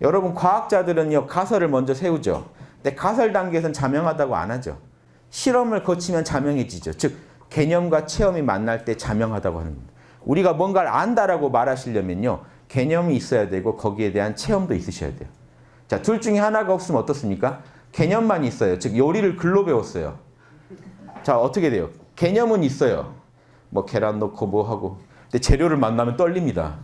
여러분 과학자들은요 가설을 먼저 세우죠. 근데 가설 단계에서는 자명하다고 안 하죠. 실험을 거치면 자명해지죠. 즉 개념과 체험이 만날 때 자명하다고 하는 겁니다. 우리가 뭔가를 안다라고 말하시려면요. 개념이 있어야 되고 거기에 대한 체험도 있으셔야 돼요. 자, 둘 중에 하나가 없으면 어떻습니까? 개념만 있어요. 즉 요리를 글로 배웠어요. 자, 어떻게 돼요? 개념은 있어요. 뭐 계란 넣고 뭐 하고. 근데 재료를 만나면 떨립니다.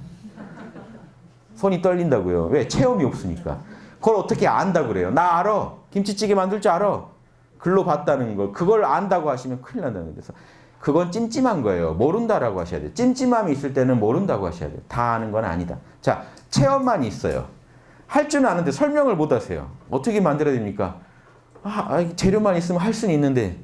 손이 떨린다고요. 왜? 체험이 없으니까. 그걸 어떻게 안다 그래요? 나 알아. 김치찌개 만들 줄 알아. 글로 봤다는 거. 그걸 안다고 하시면 큰일 난다는 데서 그건 찜찜한 거예요. 모른다라고 하셔야 돼요. 찜찜함이 있을 때는 모른다고 하셔야 돼요. 다 아는 건 아니다. 자, 체험만 있어요. 할 줄은 아는데 설명을 못 하세요. 어떻게 만들어야 됩니까? 아, 아, 재료만 있으면 할 수는 있는데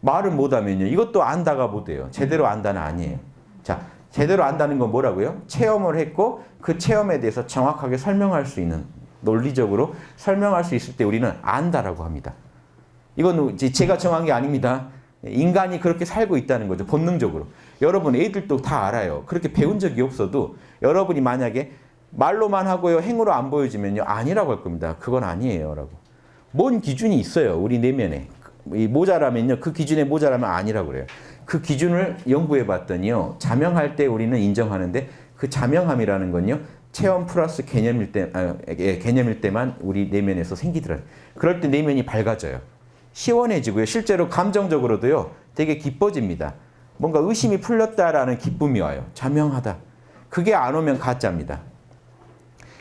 말을 못 하면요. 이것도 안다가 못 돼요. 제대로 안다는 아니에요. 자, 제대로 안다는 건 뭐라고요? 체험을 했고 그 체험에 대해서 정확하게 설명할 수 있는 논리적으로 설명할 수 있을 때 우리는 안다라고 합니다. 이건 제가 정한 게 아닙니다. 인간이 그렇게 살고 있다는 거죠. 본능적으로. 여러분 애들도 다 알아요. 그렇게 배운 적이 없어도 여러분이 만약에 말로만 하고요. 행으로 안 보여주면요. 아니라고 할 겁니다. 그건 아니에요. 라고. 뭔 기준이 있어요. 우리 내면에. 이 모자라면요. 그 기준에 모자라면 아니라고 그래요. 그 기준을 연구해 봤더니요. 자명할 때 우리는 인정하는데 그 자명함이라는 건요. 체험 플러스 개념일 때, 아, 예, 개념일 때만 우리 내면에서 생기더라고요. 그럴 때 내면이 밝아져요. 시원해지고요. 실제로 감정적으로도요. 되게 기뻐집니다. 뭔가 의심이 풀렸다라는 기쁨이 와요. 자명하다. 그게 안 오면 가짜입니다.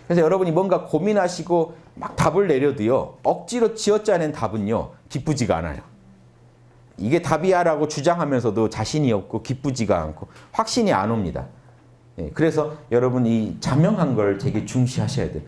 그래서 여러분이 뭔가 고민하시고 막 답을 내려도요. 억지로 지어짜낸 답은요. 기쁘지가 않아요. 이게 답이야라고 주장하면서도 자신이 없고 기쁘지가 않고 확신이 안 옵니다. 예, 그래서 여러분 이 자명한 걸 되게 중시하셔야 돼요.